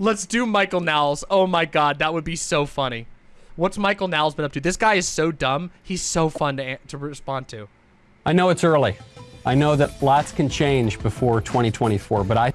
Let's do Michael Knowles. Oh my god, that would be so funny. What's Michael Knowles been up to? This guy is so dumb. He's so fun to, to respond to. I know it's early. I know that lots can change before 2024, but I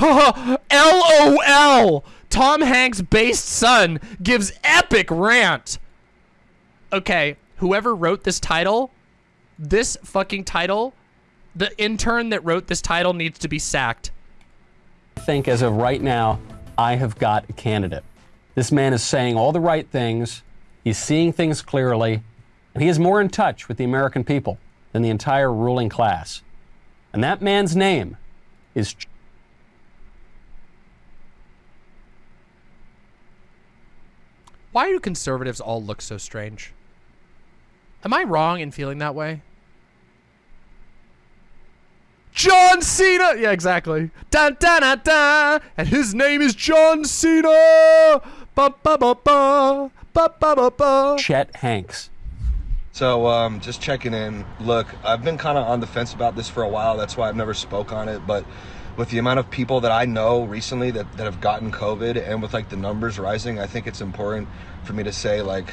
LOL! Tom Hanks' based son gives epic rant. Okay, whoever wrote this title, this fucking title, the intern that wrote this title needs to be sacked. I think as of right now, I have got a candidate. This man is saying all the right things, he's seeing things clearly, and he is more in touch with the American people than the entire ruling class. And that man's name is Why do conservatives all look so strange? Am I wrong in feeling that way? John Cena! Yeah, exactly. Dun, dun, dun, dun. And his name is John Cena! Ba, ba, ba, ba. Ba, ba, ba, ba. Chet Hanks. So um, just checking in. Look, I've been kind of on the fence about this for a while. That's why I've never spoke on it. But with the amount of people that I know recently that, that have gotten COVID and with like the numbers rising, I think it's important for me to say like,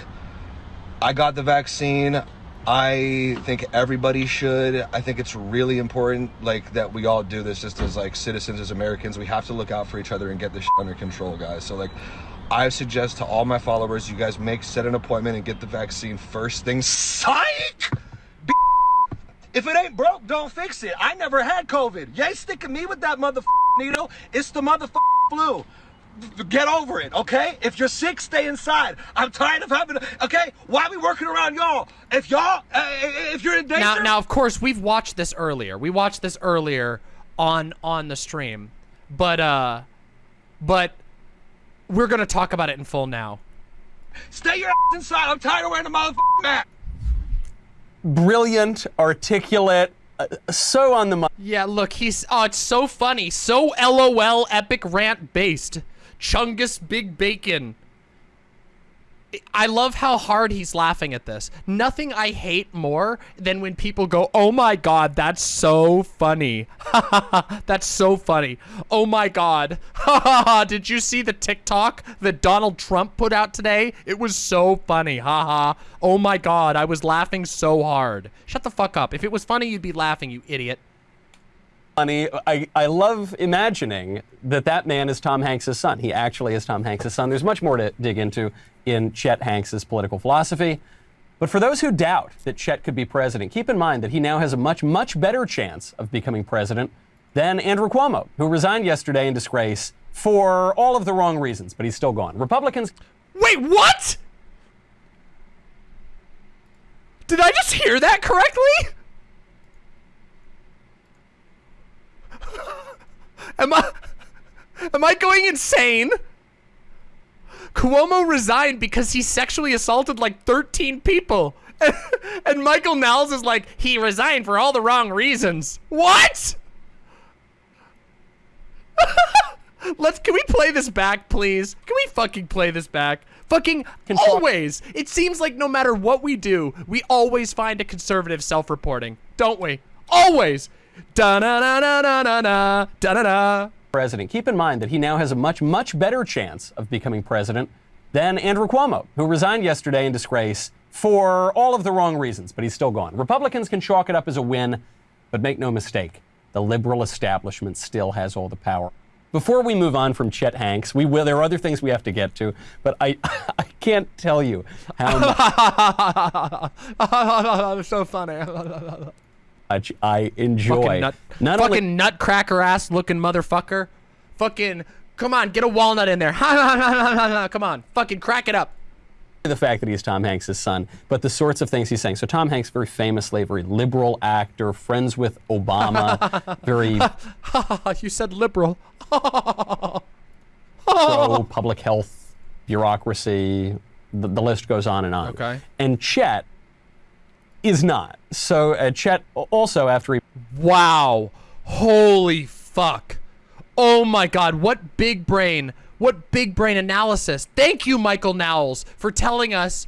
I got the vaccine. I think everybody should. I think it's really important, like that we all do this just as like citizens, as Americans. We have to look out for each other and get this under control, guys. So like, I suggest to all my followers, you guys make set an appointment and get the vaccine first thing. Psych. If it ain't broke, don't fix it. I never had COVID. You ain't sticking me with that mother needle. It's the mother flu. Get over it, okay? If you're sick, stay inside. I'm tired of having. Okay, why are we working around y'all? If y'all, uh, if you're in danger. Now, now, of course, we've watched this earlier. We watched this earlier on on the stream, but uh, but we're gonna talk about it in full now. Stay your ass inside. I'm tired of wearing the motherfucking mask. Brilliant, articulate, uh, so on the. Yeah, look, he's oh, it's so funny, so LOL epic rant based. Chungus Big Bacon. I love how hard he's laughing at this. Nothing I hate more than when people go, "Oh my god, that's so funny." that's so funny. Oh my god. Did you see the TikTok that Donald Trump put out today? It was so funny. Haha. oh my god, I was laughing so hard. Shut the fuck up. If it was funny, you'd be laughing, you idiot. Funny. I, I love imagining that that man is Tom Hanks' son. He actually is Tom Hanks' son. There's much more to dig into in Chet Hanks' political philosophy. But for those who doubt that Chet could be president, keep in mind that he now has a much, much better chance of becoming president than Andrew Cuomo, who resigned yesterday in disgrace for all of the wrong reasons, but he's still gone. Republicans. Wait, what? Did I just hear that correctly? Am I Am I going insane? Cuomo resigned because he sexually assaulted like 13 people. and Michael Knowles is like, he resigned for all the wrong reasons. What? Let's, can we play this back, please? Can we fucking play this back? Fucking always. It seems like no matter what we do, we always find a conservative self-reporting, don't we? Always. Da na na na na na na da da da. president. Keep in mind that he now has a much, much better chance of becoming president than Andrew Cuomo, who resigned yesterday in disgrace for all of the wrong reasons, but he's still gone. Republicans can chalk it up as a win, but make no mistake, the liberal establishment still has all the power. Before we move on from Chet Hanks, we will. There are other things we have to get to, but I, I can't tell you how so funny. Much I enjoy. fucking nut, not fucking only nutcracker ass looking motherfucker. Fucking, come on, get a walnut in there. come on, fucking crack it up. the fact that he's Tom Hanks' son, but the sorts of things he's saying. So Tom Hanks, very famously, very liberal actor, friends with Obama, very you said liberal. pro public health bureaucracy. The, the list goes on and on. Okay. And Chet is not. So uh, Chet also, after he Wow. Holy fuck. Oh my god, what big brain. What big brain analysis. Thank you, Michael Knowles, for telling us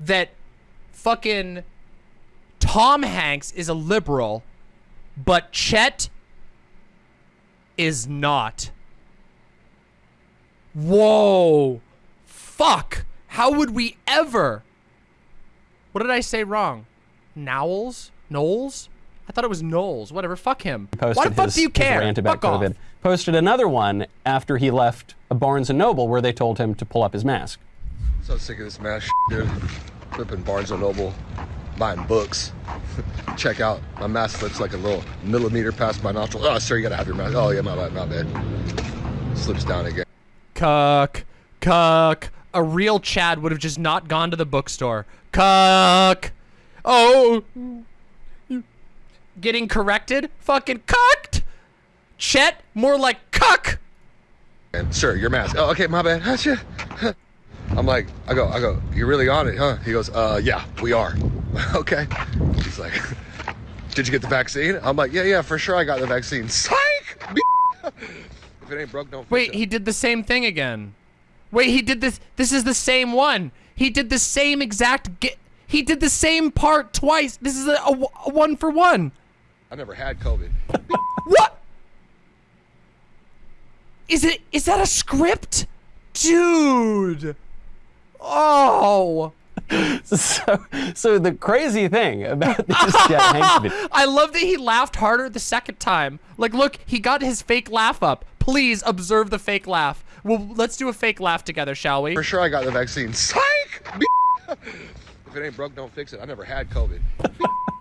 that fucking Tom Hanks is a liberal, but Chet is not. Whoa. Fuck. How would we ever? What did I say wrong? Knowles? Knowles? I thought it was Knowles. Whatever. Fuck him. posted Why the fuck his, do you care? rant about fuck COVID. Off. Posted another one after he left a Barnes and Noble where they told him to pull up his mask. So sick of this mask, dude. Flipping Barnes and Noble, buying books. Check out my mask slips like a little millimeter past my nostril. Oh, sir, you gotta have your mask. Oh yeah, my bad, my bad. Slips down again. Cuck. Cuck. A real Chad would have just not gone to the bookstore. Cuck. Oh. Getting corrected? Fucking cucked. Chet, more like cuck. And sir, your mask. Oh, okay, my bad. Gotcha. I'm like, I go, I go. You're really on it, huh? He goes, uh, yeah, we are. okay. He's like, did you get the vaccine? I'm like, yeah, yeah, for sure, I got the vaccine. Psych. if it ain't broke, don't. fix Wait, it. he did the same thing again. Wait, he did this. This is the same one. He did the same exact. Ge- he did the same part twice. This is a, a, a one for one. I never had COVID. What? Is it? Is that a script, dude? Oh. So, so the crazy thing about these Chet Hanks videos. I love that he laughed harder the second time. Like, look, he got his fake laugh up. Please observe the fake laugh. Well, let's do a fake laugh together, shall we? For sure, I got the vaccine. Psych. if it ain't broke, don't fix it. I never had COVID.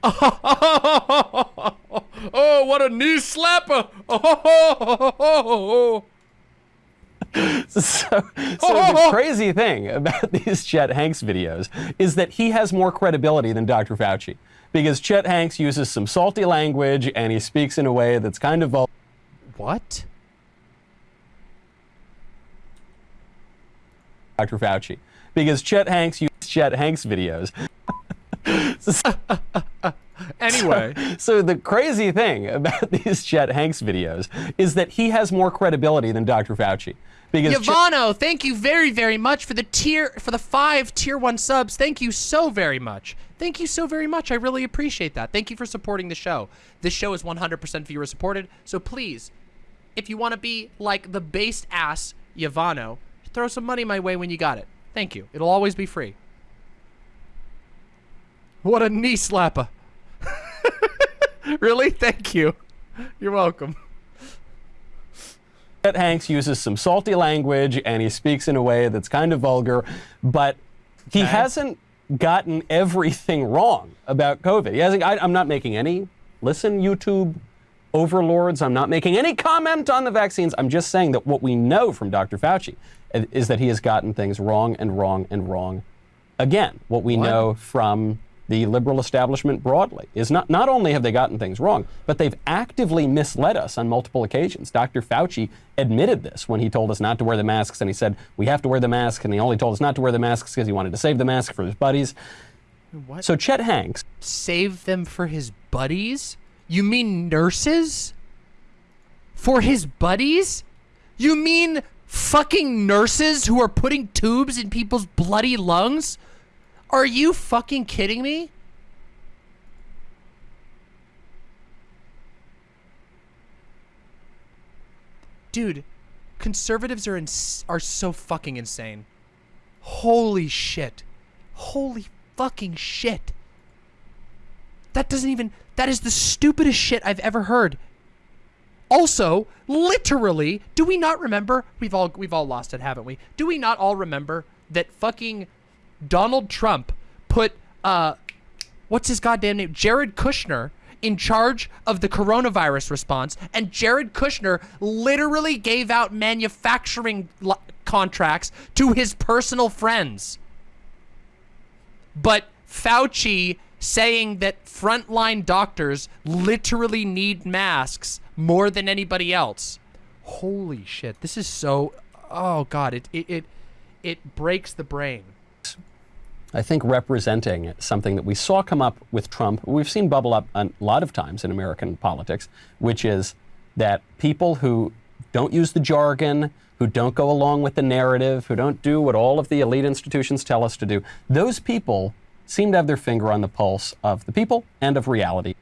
oh, what a knee slapper! Oh, So, so the crazy thing about these Chet Hanks videos is that he has more credibility than Dr. Fauci. Because Chet Hanks uses some salty language and he speaks in a way that's kind of vulgar. what? Dr. Fauci. Because Chet Hanks uses Chet Hanks videos. Anyway, So the crazy thing about these Chet Hanks videos is that he has more credibility than Dr. Fauci. Because Chet- Yavano, thank you very, very much for the tier for the five tier one subs. Thank you so very much. Thank you so very much. I really appreciate that. Thank you for supporting the show. This show is 100% viewer supported. So please, if you want to be like the based ass Yavano, throw some money my way when you got it. Thank you. It'll always be free. What a knee slapper. really? Thank you. You're welcome. Chet Hanks uses some salty language and he speaks in a way that's kind of vulgar, but he Okay. hasn't gotten everything wrong about COVID. He hasn't. I, I'm not making any. Listen, YouTube overlords. I'm not making any comment on the vaccines. I'm just saying that what we know from Dr. Fauci is that he has gotten things wrong and wrong and wrong again. What we What? know from the liberal establishment broadly is not not only have they gotten things wrong, but they've actively misled us on multiple occasions. Dr. Fauci admitted this when he told us not to wear the masks, and he said we have to wear the mask, and he only told us not to wear the masks because he wanted to save the mask for his buddies. What? So Chet Hanks, save them for his buddies? You mean nurses? For his buddies? You mean fucking nurses who are putting tubes in people's bloody lungs? Are you fucking kidding me? Dude, conservatives are are so fucking insane. Holy shit. Holy fucking shit. That doesn't even that is the stupidest shit I've ever heard. Also, literally, do we not remember? We've all we've all lost it, haven't we? Do we not all remember that fucking Donald Trump put uh what's his goddamn name? Jared Kushner in charge of the coronavirus response, and Jared Kushner literally gave out manufacturing contracts to his personal friends. But Fauci saying that frontline doctors literally need masks more than anybody else. Holy shit. This is so oh god, it it it, it breaks the brain. I think representing something that we saw come up with Trump, we've seen bubble up a lot of times in American politics, which is that people who don't use the jargon, who don't go along with the narrative, who don't do what all of the elite institutions tell us to do, those people seem to have their finger on the pulse of the people and of reality.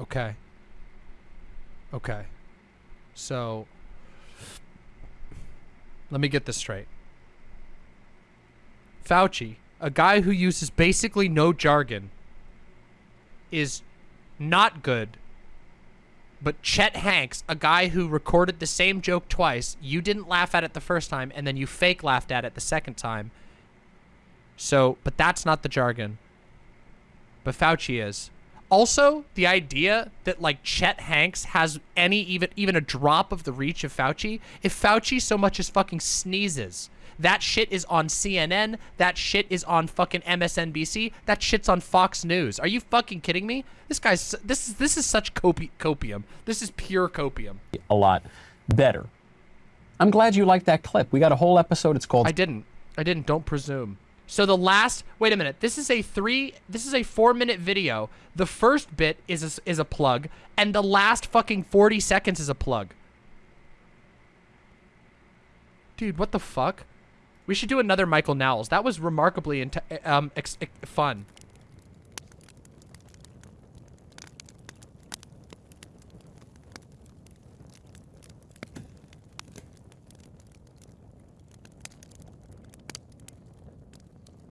Okay. Okay. So let me get this straight. Fauci, a guy who uses basically no jargon, is not good. But Chet Hanks, a guy who recorded the same joke twice, you didn't laugh at it the first time, and then you fake laughed at it the second time. So, but that's not the jargon. But Fauci is. Also, the idea that like Chet Hanks has any even even a drop of the reach of Fauci, if Fauci so much as fucking sneezes, that shit is on CNN, that shit is on fucking MSNBC, that shit's on Fox News. Are you fucking kidding me? This guy's this is this is such copi copium. This is pure copium. a lot better. I'm glad you liked that clip. We got a whole episode. It's called I didn't. I didn't. Don't presume. So the last, wait a minute. This is a three. This is a four-minute video. The first bit is a, is a plug, and the last fucking forty seconds is a plug. Dude, what the fuck? We should do another Michael Knowles. That was remarkably um fun.